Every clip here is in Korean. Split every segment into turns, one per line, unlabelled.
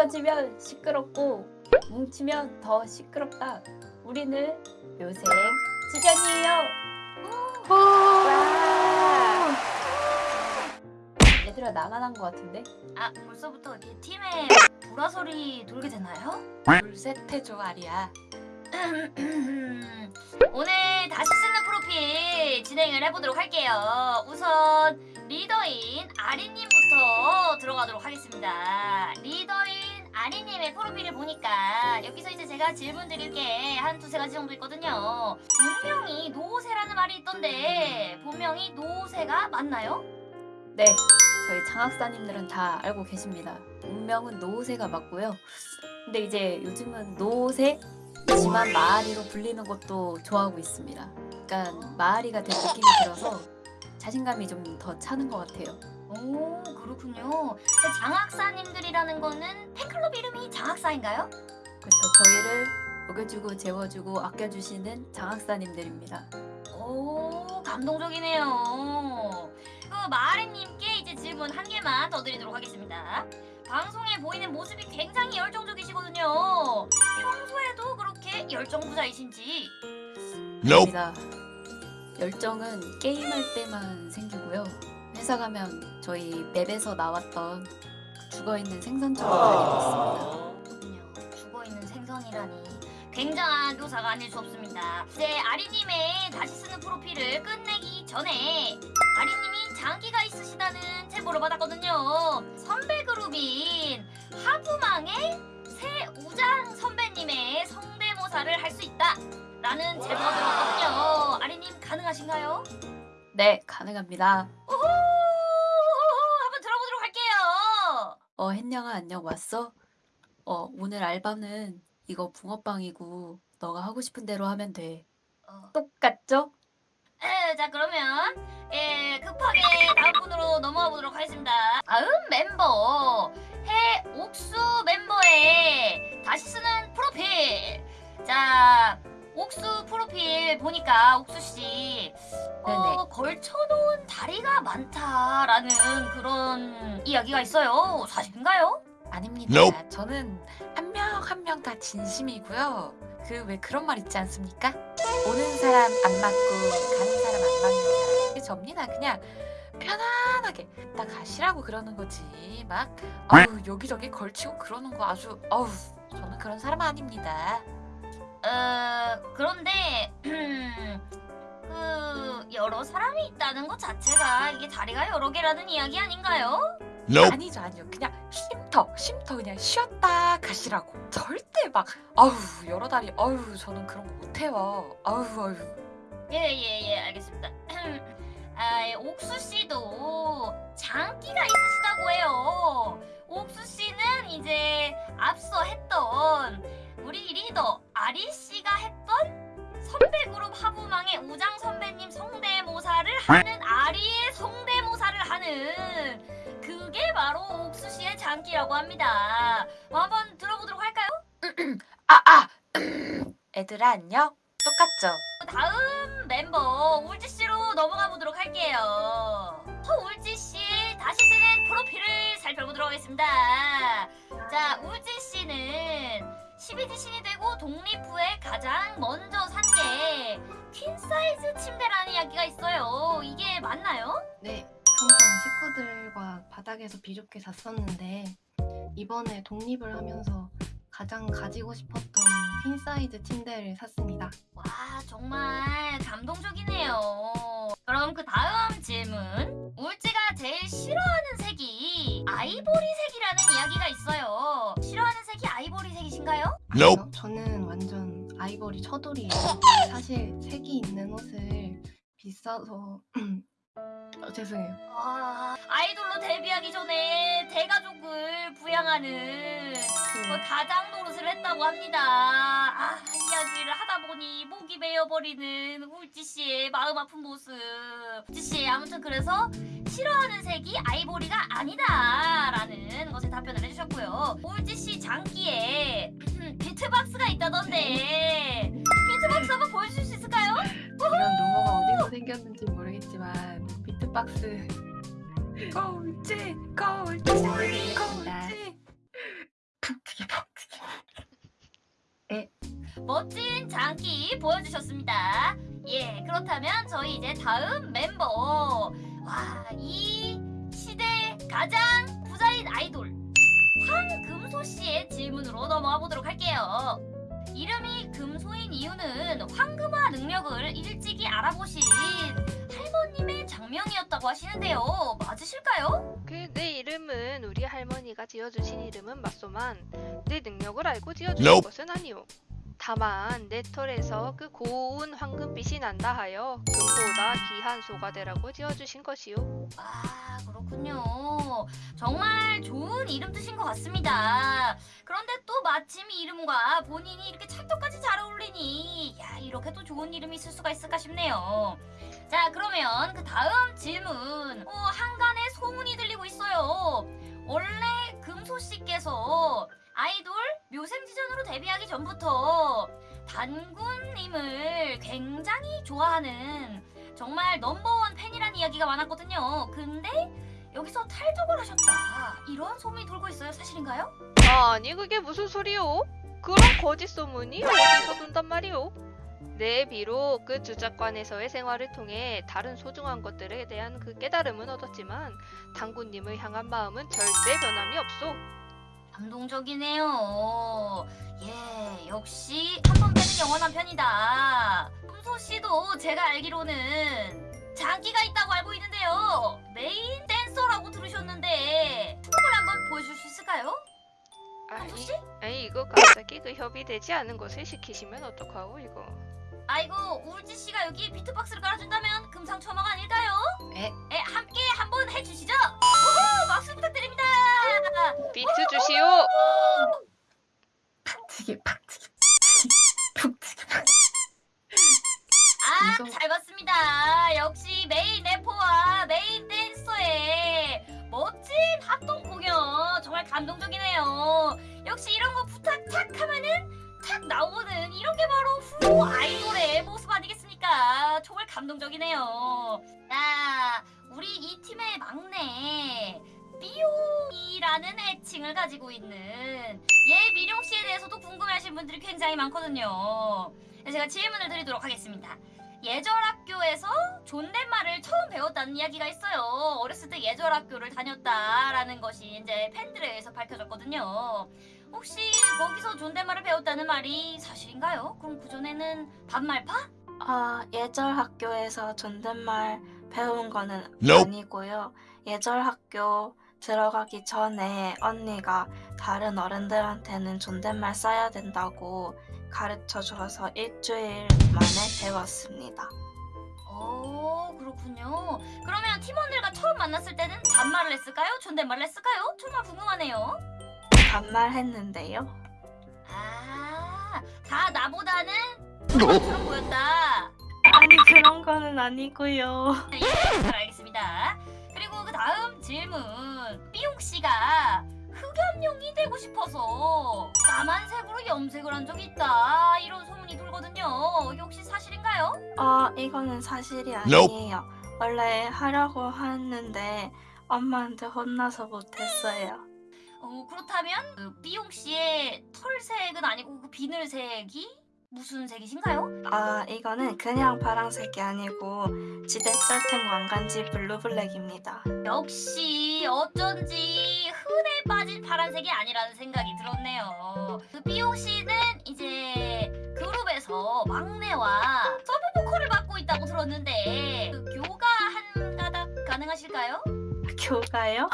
흩어지면 시끄럽고 뭉치면 더 시끄럽다. 우리는 묘생 지전이에요. 와. 얘들아 나만 한 것 같은데?
아 벌써부터 이렇게 팀에 보라소리 돌게 되나요?
둘셋 해줘 아리야
오늘 다시 쓰는 프로필 진행을 해보도록 할게요. 우선 리더인 아리님부터 들어가도록 하겠습니다. 리더인 아리님의 프로필을 보니까 여기서 이제 제가 질문 드릴 게 한 두세 가지 정도 있거든요. 본명이 노세라는 말이 있던데 본명이 노세가 맞나요?
네, 저희 장학사님들은 다 알고 계십니다. 운명은 노세가 맞고요. 근데 이제 요즘은 노세 지만 마아리로 불리는 것도 좋아하고 있습니다. 약간 마아리가 된 느낌이 들어서 자신감이 좀 더 차는 것 같아요.
오 그렇군요. 장학사님들이라는 거는 팬클럽 이름이 장학사인가요?
그렇죠. 저희를 먹여주고 재워주고 아껴주시는 장학사님들입니다.
오 감동적이네요. 그 마아리님께 이제 질문 한 개만 더 드리도록 하겠습니다. 방송에 보이는 모습이 굉장히 열정적이시거든요. 평소에도 그렇게 열정 부자이신지.
Nope.
아닙니다. 열정은 게임할 때만 생기고요. 회사 가면 저희 맵에서 나왔던 그 죽어있는 생선처럼 있습니다.
그렇군요. 죽어있는 생선이라니. 굉장한 묘사가 아닐 수 없습니다. 이제 아리님의 다시 쓰는 프로필을 끝내기 전에 아리님이 장기가 있으시다는 제보를 받았거든요. 선배 그룹인 하부망의 새우장 선배님의 성대모사를 할 수 있다. 라는 제보가 들어왔거든요. 아리님 가능하신가요?
네, 가능합니다.
어,
햇냥아 안녕 왔어? 어, 오늘 알바는 이거 붕어빵이고 너가 하고 싶은 대로 하면 돼.
어.
똑같죠?
에, 자 그러면 예, 급하게 다음 분으로 넘어가 보도록 하겠습니다. 다음 멤버 해옥수 멤버의 다시 쓰는 프로필. 자 옥수 프로필 보니까 옥수 씨 어, 걸쳐놓은 다리가 많다라는 그런 이야기가 있어요. 사실인가요?
아닙니다
Nope.
저는 한 명 한 명 다 진심이고요 그 왜 그런 말 있지 않습니까? 오는 사람 안 맞고 가는 사람 안 맞는 사람 접니다 그냥 편안하게 딱 가시라고 그러는 거지 막 아우 여기저기 걸치고 그러는 거 아주 아우 저는 그런 사람 아닙니다
어 그런데 그 여러 사람이 있다는 것 자체가 이게 다리가 여러 개라는 이야기 아닌가요?
Nope.
아니죠 아니요 그냥 쉼터 쉼터 그냥 쉬었다 가시라고 절대 막 아우 여러 다리 아우 저는 그런 거 못해요 아우 아우
예예예 알겠습니다. 아, 예, 옥수 씨도 장기가 있으시다고 해요. 옥수 씨는 이제 앞서 했던 우리 리더 아리 씨가 했던 선배 그룹 하부망의 우장 선배님 성대모사를 하는 아리의 성대모사를 하는 그게 바로 옥수 씨의 장기라고 합니다. 뭐 한번 들어보도록 할까요?
아 아 애들아 안녕 똑같죠
다음 멤버 울지 씨로 넘어가 보도록 할게요. 서울지 씨 다시 쓰는 프로필을 살펴보도록 하겠습니다. 자, 울지 씨는 12지 신이 되고 독립 후에 가장 먼저 산 게 퀸 사이즈 침대라는 이야기가 있어요. 이게 맞나요?
네, 항상 식구들과 바닥에서 비좁게 잤었는데 이번에 독립을 하면서 가장 가지고 싶었던 퀸 사이즈 침대를 샀습니다.
와, 정말 감동적이네요. 그럼 그 다음 질문. 울지가 제일 싫어하는 색이 아이보리색이라는 이야기가 있어요. 아이보리색이신가요?
Nope.
아니요, 저는 완전 아이보리 처돌이에요. 사실 색이 있는 옷을 비싸서 어, 죄송해요.
아, 아이돌로 데뷔하기 전에 대가족을 부양하는 그 가장 노릇을 했다고 합니다. 아, 이야기를 하다 보니 목이 메어버리는 울지 씨의 마음 아픈 모습. 울지 씨, 아무튼 그래서 싫어하는 색이 아이보리가 아니다라는 것에 답변을 해주셨고요. 울지 씨 장기에 비트박스가 있다던데 비트박스 한번 보여주실 수 있을까요?
이런 루머가 어디서 생겼는지 모르겠지만 비트박스
꼴찌
잘해드리겠습니다.
꼴찌
푹튀기 푹튀기.
멋진 장기 보여주셨습니다. 예, 그렇다면 저희 이제 다음 멤버. 와, 이 시대 가장 부자인 아이돌 황 금소 씨의 질문으로 넘어가 보도록 할게요. 이름이 금소인 이유는 황금화 능력을 일찍이 알아보신 할머님의 장명이었다고 하시는데요. 맞으실까요?
그 내 이름은 우리 할머니가 지어주신 이름은 맞소만 내 능력을 알고 지어주신 것은 아니오. 다만 내 털에서 그 고운 황금빛이 난다 하여 금보다 귀한 소가 되라고 지어주신 것이오.
아, 그렇군요. 정말 좋은 이름 뜻인 것 같습니다. 그런데 또 마침 이 이름과 본인이 이렇게 찰떡까지 잘 어울리니, 야, 이렇게 또 좋은 이름이 있을 수가 있을까 싶네요. 자, 그러면 그 다음 질문. 어, 한간에 소문이 들리고 있어요. 원래 금소 씨께서 아이돌 묘생지전으로 데뷔하기 전부터 단군님을 굉장히 좋아하는 정말 넘버원 팬이란 이야기가 많았거든요. 근데 여기서 탈덕을 하셨다. 이런 소문이 돌고 있어요. 사실인가요?
아니 그게 무슨 소리오? 그런 거짓 소문이 어디서 돈단 말이오? 네, 비록 그 주작관에서의 생활을 통해 다른 소중한 것들에 대한 그 깨달음은 얻었지만 당구님을 향한 마음은 절대 변함이 없소.
감동적이네요. 예, 역시 한 번 빼는 영원한 편이다. 금소 씨도 제가 알기로는 장기가 있다고 알고 있는데요. 메인 댄서라고 들으셨는데 춤을 한번 보여줄 수 있을까요?
아니,
씨?
아니 이거 갑자기 그 협의되지 않은 것을 시키시면 어떡하고 이거.
아이고 울지 씨가 여기 비트박스를 깔아준다면 금상첨화가 아닐까요?
에?
에 함께 한번 해주시죠. 아이돌의 모습 아니겠습니까? 정말 감동적이네요. 자, 우리 이 팀의 막내 삐용이라는 애칭을 가지고 있는 얘 미룡 씨에 대해서도 궁금해하시는 분들이 굉장히 많거든요. 그래서 제가 질문을 드리도록 하겠습니다. 예절학교에서 존댓말을 처음 배웠다는 이야기가 있어요. 어렸을 때 예절학교를 다녔다라는 것이 이제 팬들에 의해서 밝혀졌거든요. 혹시 거기서 존댓말을 배웠다는 말이 사실인가요? 그럼 그 전에는 반말파?
아, 예절 학교에서 존댓말 배운 거는
Nope.
아니고요. 예절 학교 들어가기 전에 언니가 다른 어른들한테는 존댓말 써야 된다고 가르쳐 줘서 일주일 만에 배웠습니다.
오 그렇군요. 그러면 팀원들과 처음 만났을 때는 반말을 했을까요? 존댓말을 했을까요? 정말 궁금하네요.
반말 했는데요.
아, 다 나보다는 그런 보였다.
아니, 그런 거는 아니고요.
예, 잘 알겠습니다. 그리고 그 다음 질문. 삐용 씨가 흑염룡이 되고 싶어서 까만색으로 염색을 한 적이 있다. 이런 소문이 돌거든요. 이게 혹시 사실인가요?
아, 이거는 사실이 아니에요. 원래 하려고 했는데 엄마한테 혼나서 못했어요.
어, 그렇다면 그 삐용 씨의 털색은 아니고 그 비늘색이 무슨 색이신가요?
아, 이거는 그냥 파란색이 아니고 지대 쩔텐 왕간지 blue black입니다.
역시 어쩐지 흔해 빠진 파란색이 아니라는 생각이 들었네요. 그 삐용 씨는 이제 그룹에서 막내와 서브 보컬을 맡고 있다고 들었는데 그 교가 한 가닥 가능하실까요?
교가요?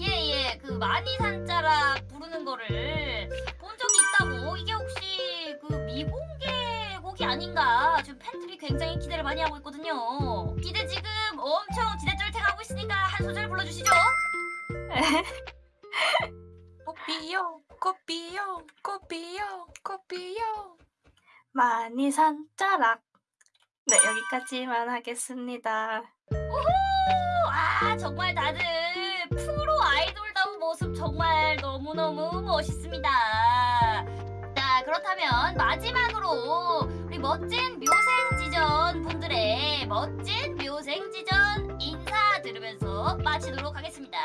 예 예. 그 많이 산자락 부르는 거를 본 적이 있다고. 이게 혹시 그 미공개 곡이 아닌가? 지금 팬들이 굉장히 기대를 많이 하고 있거든요. 기대 지금 엄청 지대쩔탱하고 있으니까 한 소절 불러주시죠.
꽃비용 꽃비용 꽃비용 꽃비용
많이 산자락. 네, 여기까지만 하겠습니다.
아 정말 다들 모습 정말 너무너무 멋있습니다. 자 그렇다면 마지막으로 우리 멋진 묘생지전 분들의 멋진 묘생지전 인사 들으면서 마치도록 하겠습니다.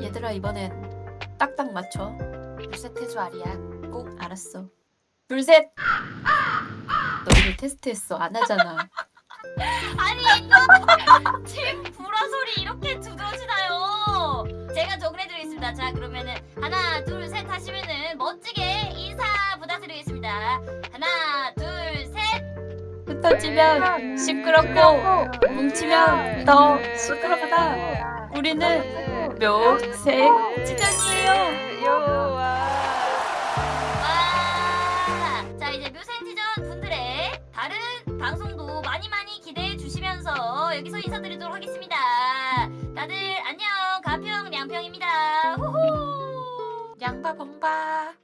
얘들아 이번엔 딱딱 맞춰.
둘셋 해줘 아리야.
꼭 알았어. 둘 셋! 너희들 테스트했어. 안 하잖아.
아니 이거 팀 불화 소리 이렇게 두드러지나요? 제가 정리해드리겠습니다. 자 그러면은 하나 둘 셋 하시면은 멋지게 인사 부탁드리겠습니다. 하나 둘 셋.
흩어지면 시끄럽고 뭉치면 더 시끄럽다. 우리는 묘색 지정이에요.
여기서 인사드리도록 하겠습니다. 다들 안녕 가평 량평입니다. 후후.
양바 봉바.